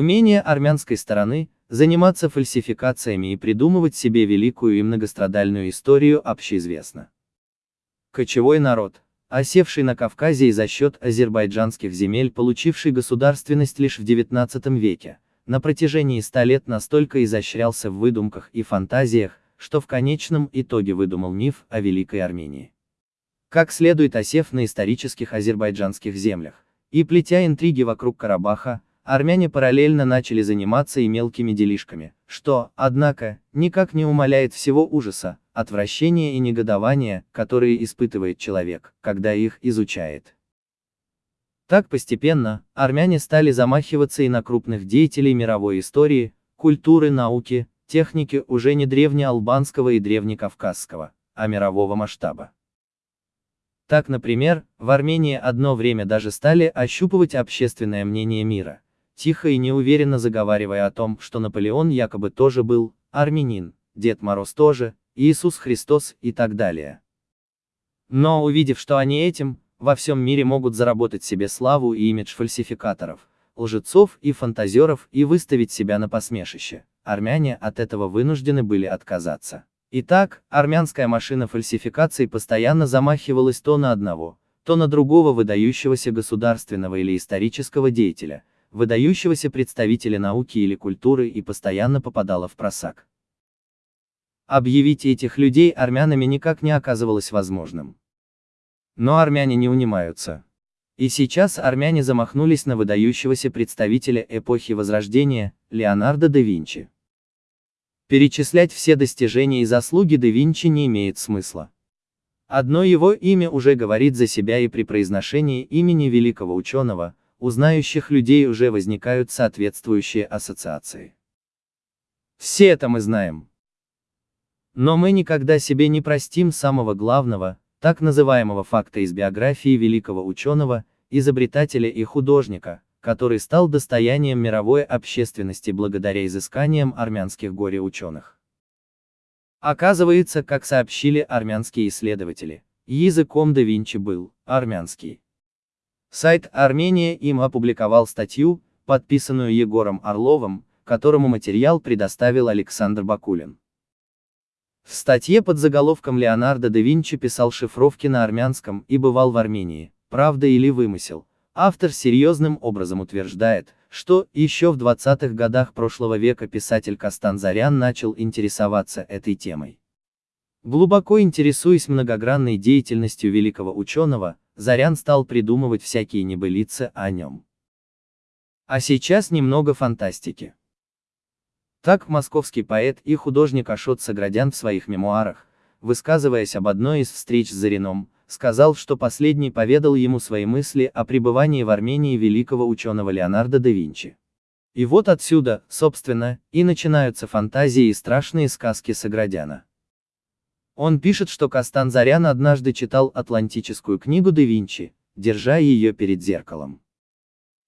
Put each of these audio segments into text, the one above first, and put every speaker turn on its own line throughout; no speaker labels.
Умение армянской стороны заниматься фальсификациями и придумывать себе великую и многострадальную историю общеизвестно. Кочевой народ, осевший на Кавказе и за счет азербайджанских земель получивший государственность лишь в XIX веке, на протяжении ста лет настолько изощрялся в выдумках и фантазиях, что в конечном итоге выдумал миф о Великой Армении. Как следует осев на исторических азербайджанских землях, и плетя интриги вокруг Карабаха, армяне параллельно начали заниматься и мелкими делишками, что, однако, никак не умаляет всего ужаса, отвращения и негодования, которые испытывает человек, когда их изучает. Так постепенно, армяне стали замахиваться и на крупных деятелей мировой истории, культуры, науки, техники уже не древнеалбанского и древнекавказского, а мирового масштаба. Так, например, в Армении одно время даже стали ощупывать общественное мнение мира, тихо и неуверенно заговаривая о том, что Наполеон якобы тоже был армянин, Дед Мороз тоже, Иисус Христос и так далее. Но увидев, что они этим, во всем мире могут заработать себе славу и имидж фальсификаторов, лжецов и фантазеров и выставить себя на посмешище, армяне от этого вынуждены были отказаться. Итак, армянская машина фальсификаций постоянно замахивалась то на одного, то на другого выдающегося государственного или исторического деятеля, выдающегося представителя науки или культуры и постоянно попадала в просак. Объявить этих людей армянами никак не оказывалось возможным. Но армяне не унимаются. И сейчас армяне замахнулись на выдающегося представителя эпохи Возрождения, Леонардо да Винчи. Перечислять все достижения и заслуги да Винчи не имеет смысла. Одно его имя уже говорит за себя и при произношении имени великого ученого, у знающих людей уже возникают соответствующие ассоциации. Все это мы знаем. Но мы никогда себе не простим самого главного, так называемого факта из биографии великого ученого, изобретателя и художника, который стал достоянием мировой общественности благодаря изысканиям армянских горе-ученых. Оказывается, как сообщили армянские исследователи, языком да Винчи был армянский. Сайт Армения им опубликовал статью, подписанную Егором Орловым, которому материал предоставил Александр Бакулин. В статье под заголовком Леонардо да Винчи писал шифровки на армянском и бывал в Армении, правда или вымысел. Автор серьезным образом утверждает, что еще в 20-х годах прошлого века писатель Кастан Зарян начал интересоваться этой темой. Глубоко интересуясь многогранной деятельностью великого ученого, Зарян стал придумывать всякие небылицы о нем. А сейчас немного фантастики. Так московский поэт и художник Ашот Саградян в своих мемуарах, высказываясь об одной из встреч с Зарином, сказал, что последний поведал ему свои мысли о пребывании в Армении великого ученого Леонардо да Винчи. И вот отсюда, собственно, и начинаются фантазии и страшные сказки Саградяна. Он пишет, что Кастан Зарян однажды читал атлантическую книгу да Винчи, держа ее перед зеркалом.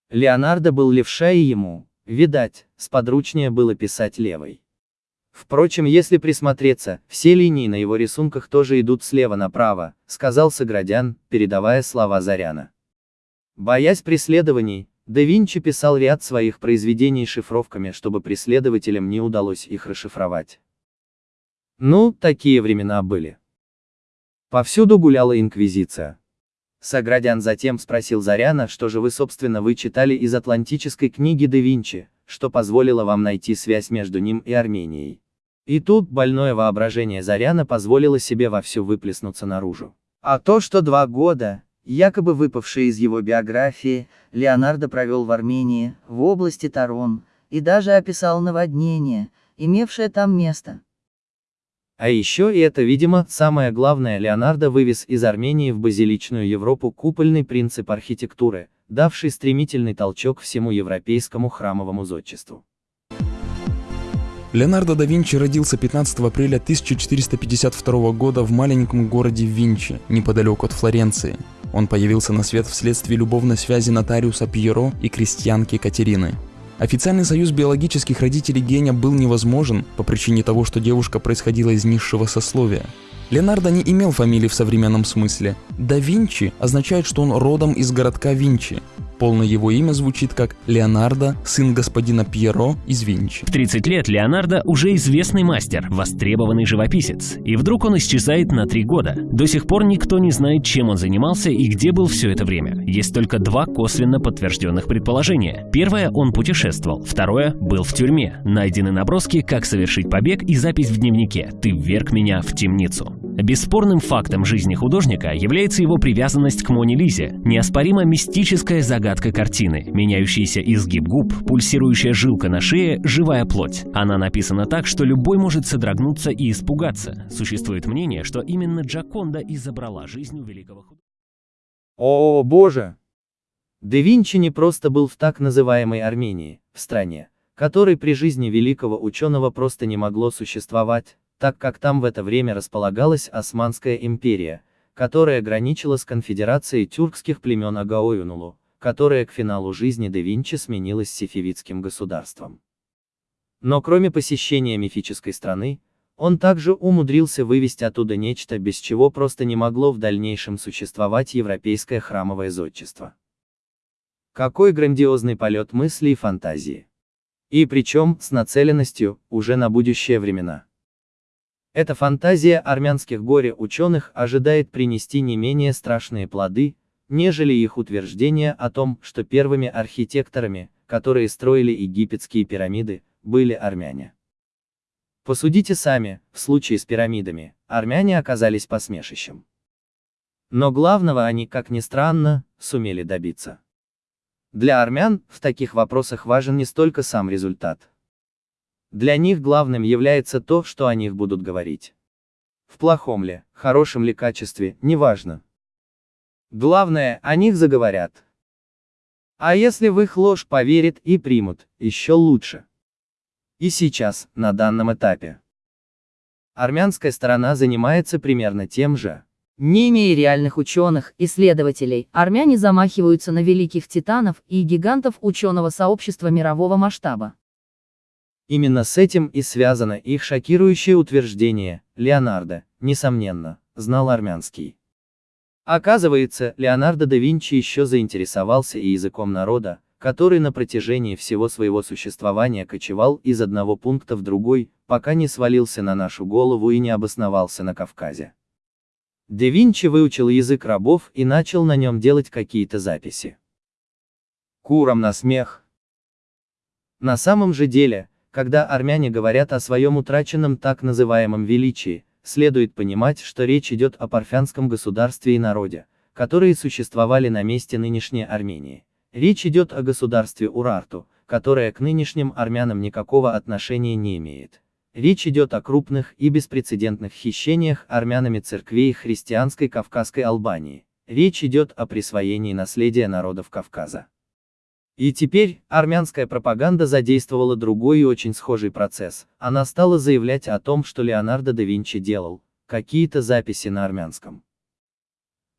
Леонардо был левша и ему, видать, сподручнее было писать левой. Впрочем, если присмотреться, все линии на его рисунках тоже идут слева направо, сказал Саградян, передавая слова Заряна. Боясь преследований, да Винчи писал ряд своих произведений шифровками, чтобы преследователям не удалось их расшифровать. Ну, такие времена были. Повсюду гуляла инквизиция. Саградян затем спросил Заряна, что же вы собственно вы читали из атлантической книги да Винчи, что позволило вам найти связь между ним и Арменией. И тут больное воображение Заряна позволило себе вовсю выплеснуться наружу. А то, что два года, якобы выпавшие из его биографии, Леонардо провел в Армении, в области Тарон, и даже описал наводнение, имевшее там место. А еще и это, видимо, самое главное, Леонардо вывез из Армении в базиличную Европу купольный принцип архитектуры, давший стремительный толчок всему европейскому храмовому зодчеству.
Леонардо да Винчи родился 15 апреля 1452 года в маленьком городе Винчи, неподалеку от Флоренции. Он появился на свет вследствие любовной связи нотариуса Пьеро и крестьянки Катерины. Официальный союз биологических родителей Геня был невозможен по причине того, что девушка происходила из низшего сословия. Леонардо не имел фамилии в современном смысле. Да Винчи означает, что он родом из городка Винчи. Полное его имя звучит как Леонардо, сын господина Пьеро из Винчи.
В 30 лет Леонардо уже известный мастер, востребованный живописец. И вдруг он исчезает на три года. До сих пор никто не знает, чем он занимался и где был все это время. Есть только два косвенно подтвержденных предположения. Первое – он путешествовал. Второе – был в тюрьме. Найдены наброски, как совершить побег и запись в дневнике «Ты вверг меня в темницу». Бесспорным фактом жизни художника является его привязанность к Моне Лизе, неоспоримо мистическая загадка картины, меняющийся изгиб губ, пульсирующая жилка на шее, живая плоть. Она написана так, что любой может содрогнуться и испугаться. Существует мнение, что именно Джаконда и жизнь у великого художника.
О, боже! Да Винчи не просто был в так называемой Армении, в стране, которой при жизни великого ученого просто не могло существовать, так как там в это время располагалась Османская империя, которая граничила с конфедерацией тюркских племен Агаоюнулу, которая к финалу жизни да Винчи сменилась сефевидским государством. Но кроме посещения мифической страны, он также умудрился вывести оттуда нечто, без чего просто не могло в дальнейшем существовать европейское храмовое зодчество. Какой грандиозный полет мысли и фантазии. И причем, с нацеленностью, уже на будущее времена. Эта фантазия армянских горе-ученых ожидает принести не менее страшные плоды, нежели их утверждение о том, что первыми архитекторами, которые строили египетские пирамиды, были армяне. Посудите сами, в случае с пирамидами, армяне оказались посмешищем. Но главного они, как ни странно, сумели добиться. Для армян, в таких вопросах важен не столько сам результат, для них главным является то, что о них будут говорить. В плохом ли, хорошем ли качестве, неважно. Главное, о них заговорят. А если в их ложь поверят и примут, еще лучше. И сейчас, на данном этапе. Армянская сторона занимается примерно тем же.
Не имея реальных ученых, исследователей, армяне замахиваются на великих титанов и гигантов ученого сообщества мирового масштаба.
Именно с этим и связано их шокирующее утверждение, Леонардо, несомненно, знал армянский. Оказывается, Леонардо да Винчи еще заинтересовался и языком народа, который на протяжении всего своего существования кочевал из одного пункта в другой, пока не свалился на нашу голову и не обосновался на Кавказе. Да Винчи выучил язык рабов и начал на нем делать какие-то записи. Курам на смех. На самом же деле, когда армяне говорят о своем утраченном так называемом величии, следует понимать, что речь идет о парфянском государстве и народе, которые существовали на месте нынешней Армении. Речь идет о государстве Урарту, которое к нынешним армянам никакого отношения не имеет. Речь идет о крупных и беспрецедентных хищениях армянами церквей христианской Кавказской Албании. Речь идет о присвоении наследия народов Кавказа. И теперь, армянская пропаганда задействовала другой и очень схожий процесс. Она стала заявлять о том, что Леонардо да Винчи делал какие-то записи на армянском.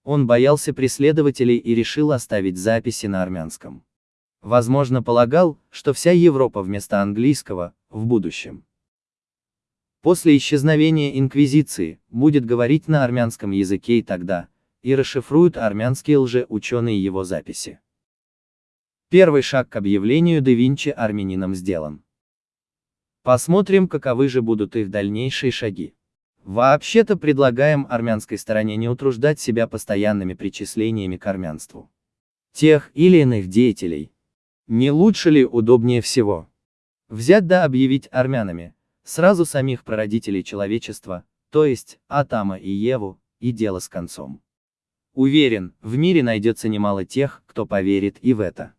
Он боялся преследователей и решил оставить записи на армянском. Возможно, полагал, что вся Европа вместо английского, в будущем. После исчезновения Инквизиции, будет говорить на армянском языке и тогда, и расшифруют армянские лже-ученые его записи. Первый шаг к объявлению да Винчи армянином сделан. Посмотрим, каковы же будут их дальнейшие шаги. Вообще-то предлагаем армянской стороне не утруждать себя постоянными причислениями к армянству. Тех или иных деятелей. Не лучше ли удобнее всего? Взять да объявить армянами, сразу самих прародителей человечества, то есть, Атама и Еву, и дело с концом. Уверен, в мире найдется немало тех, кто поверит и в это.